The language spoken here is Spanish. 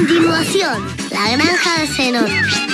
continuación, la granja de Zenón.